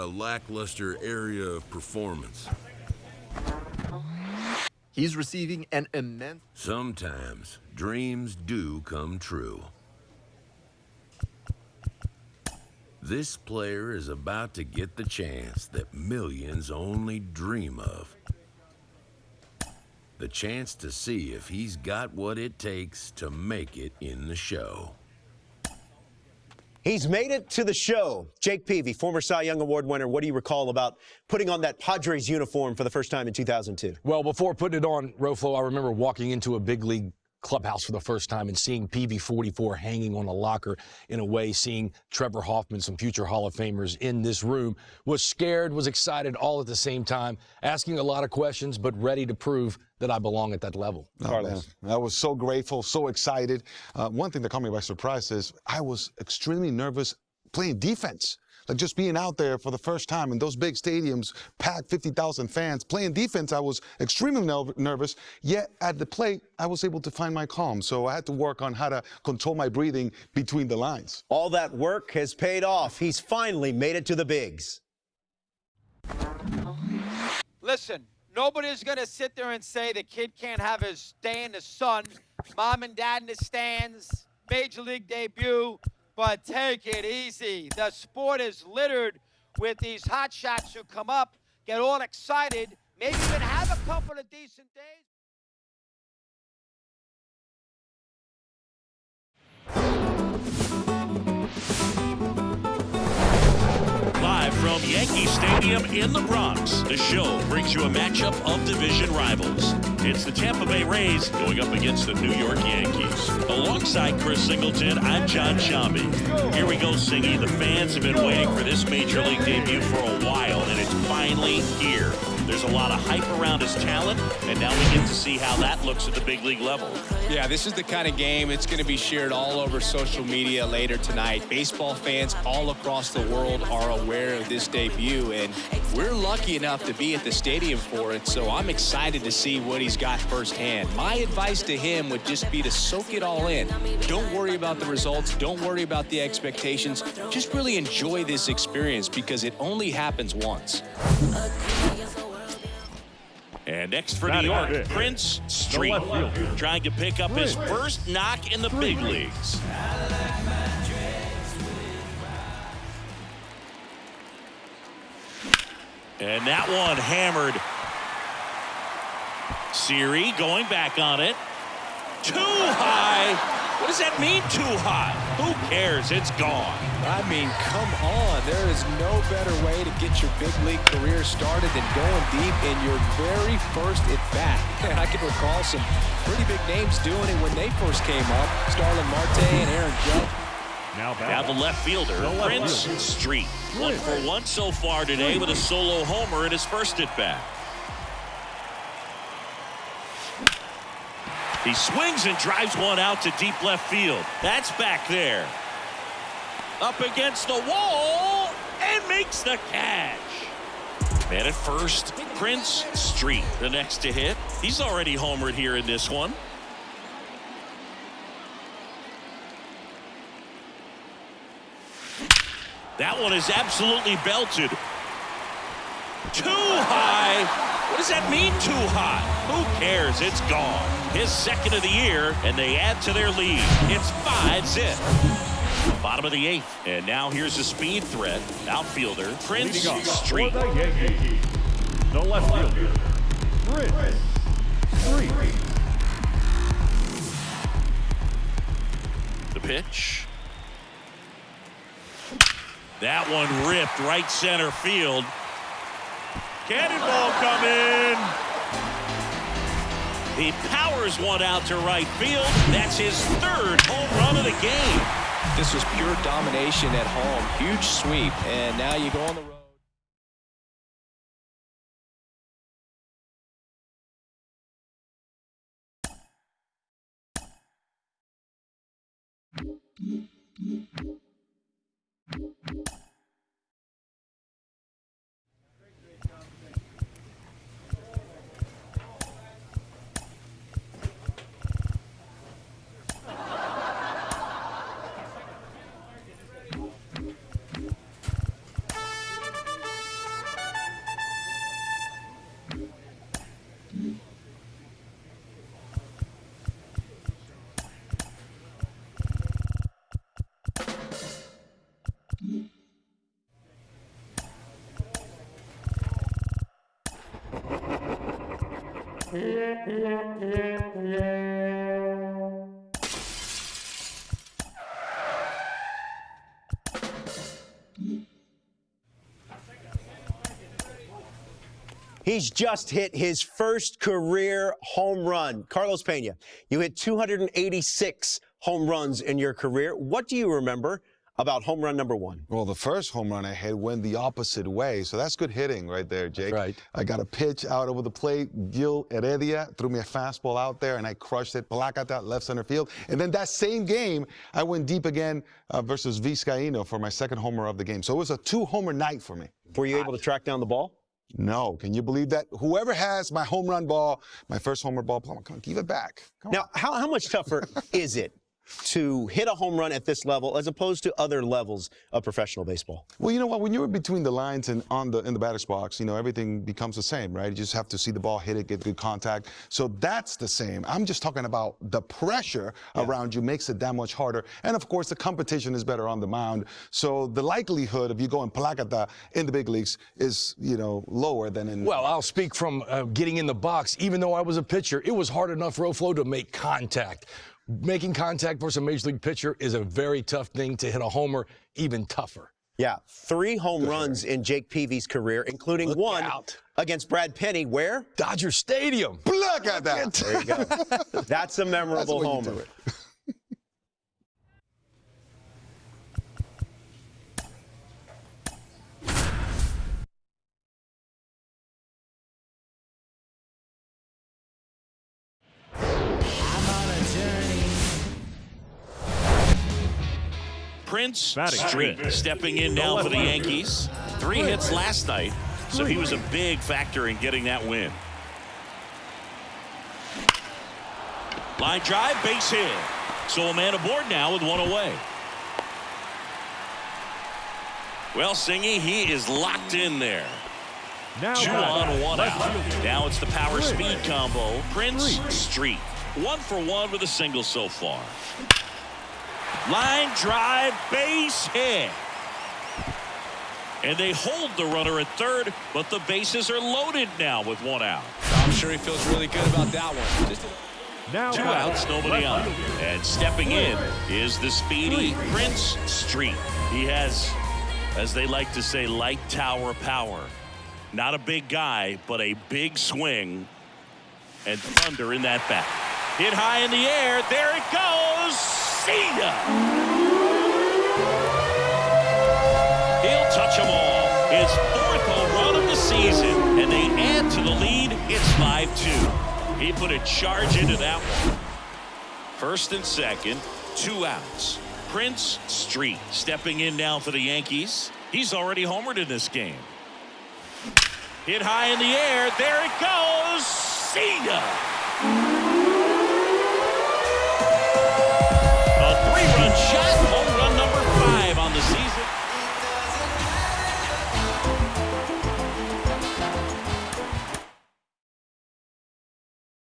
a lackluster area of performance. He's receiving an immense... Sometimes dreams do come true. This player is about to get the chance that millions only dream of. The chance to see if he's got what it takes to make it in the show. He's made it to the show. Jake Peavy, former Cy Young Award winner. What do you recall about putting on that Padres uniform for the first time in 2002? Well, before putting it on, Roflo, I remember walking into a big league clubhouse for the first time and seeing PV44 hanging on a locker in a way, seeing Trevor Hoffman, some future Hall of Famers in this room, was scared, was excited all at the same time, asking a lot of questions, but ready to prove that I belong at that level. Oh, Carlos. Man. I was so grateful, so excited. Uh, one thing that caught me by surprise is I was extremely nervous playing defense. Like just being out there for the first time in those big stadiums, packed 50,000 fans, playing defense, I was extremely nervous. Yet at the plate, I was able to find my calm. So I had to work on how to control my breathing between the lines. All that work has paid off. He's finally made it to the bigs. Listen, nobody's going to sit there and say the kid can't have his day in the sun, mom and dad in the stands, major league debut, but take it easy. The sport is littered with these hot shots who come up, get all excited, maybe even have a couple of decent days. From Yankee Stadium in the Bronx, the show brings you a matchup of division rivals. It's the Tampa Bay Rays going up against the New York Yankees. Alongside Chris Singleton, I'm John Sciambi. Here we go, Singy. The fans have been waiting for this Major League debut for a while, and it's finally here. There's a lot of hype around his talent, and now we get to see how that looks at the big league level. Yeah, this is the kind of game it's going to be shared all over social media later tonight. Baseball fans all across the world are aware of this debut, and we're lucky enough to be at the stadium for it, so I'm excited to see what he's got firsthand. My advice to him would just be to soak it all in. Don't worry about the results. Don't worry about the expectations. Just really enjoy this experience because it only happens once. And next for New York, Prince Street, trying to pick up his first knock in the big leagues. And that one hammered. Siri going back on it. Too high. What does that mean, too high? Who cares? It's gone. I mean, come on. There is no better way to get your big league career started than going deep in your very first at-bat. I can recall some pretty big names doing it when they first came up. Starling Marte and Aaron Judge. Now, now the left fielder, the left Prince fielder. Street. One for one so far today with a solo homer in his first at-bat. He swings and drives one out to deep left field. That's back there. Up against the wall and makes the catch. Man at first, Prince Street, the next to hit. He's already homered here in this one. That one is absolutely belted. Too high. What does that mean, too high? Who cares? It's gone. His second of the year, and they add to their lead. It's five zip. Bottom of the eighth. And now here's a speed threat. Outfielder, Prince Street. The Yankees, left fielder, Prince Street. The pitch. That one ripped right center field. Cannonball coming. He powers one out to right field. That's his third home run of the game. This was pure domination at home. Huge sweep, and now you go on the road. Mm-hmm. He's just hit his first career home run. Carlos Pena, you hit 286 home runs in your career. What do you remember about home run number one? Well, the first home run I hit went the opposite way, so that's good hitting right there, Jake. right. I got a pitch out over the plate. Gil Heredia threw me a fastball out there, and I crushed it. Placata, left center field. And then that same game, I went deep again uh, versus Vizcaíno for my second homer of the game. So it was a two-homer night for me. Were you able to track down the ball? No, can you believe that? Whoever has my home run ball, my first homer ball, come on, give it back. Come Now, how, how much tougher is it to hit a home run at this level as opposed to other levels of professional baseball? Well, you know what? When you're between the lines and on the in the batter's box, you know everything becomes the same, right? You just have to see the ball, hit it, get good contact. So that's the same. I'm just talking about the pressure around you makes it that much harder, and of course the competition is better on the mound. So the likelihood of you going placata in the big leagues is, you know, lower than in. Well, I'll speak from uh, getting in the box. Even though I was a pitcher, it was hard enough, Roflo, to make contact. Making contact versus a major league pitcher is a very tough thing. To hit a homer, even tougher. Yeah, three home runs in Jake Peavy's career, including Look one out. against Brad Penny. Where? Dodger Stadium. placata. There you go. That's a memorable the way homer. Prince Batting Street stepping in now for the Yankees. Three hits last night, so he was a big factor in getting that win. Line drive, base hit. So a man aboard now with one away. Well, Singy, he is locked in there. Now Two on, one out. Now it's the power speed combo. Prince. Street. One for one with a single so far. Line drive, base hit. And they hold the runner at third, but the bases are loaded now with one out. I'm sure he feels really good about that one. Just Now Two batting, outs, nobody left on. And stepping in is the speedy Prince Street. He has, as they like to say, light tower power. Not a big guy, but a big swing. And thunder in that bat. Hit high in the air. There it goes. See ya. He'll touch them all. His fourth home run of the season, and they add to the lead. It's 5-2. He put a charge into that one. First and second, two outs. Prince Street stepping in now for the Yankees. He's already homered in this game. Hit high in the air. There it goes. See ya.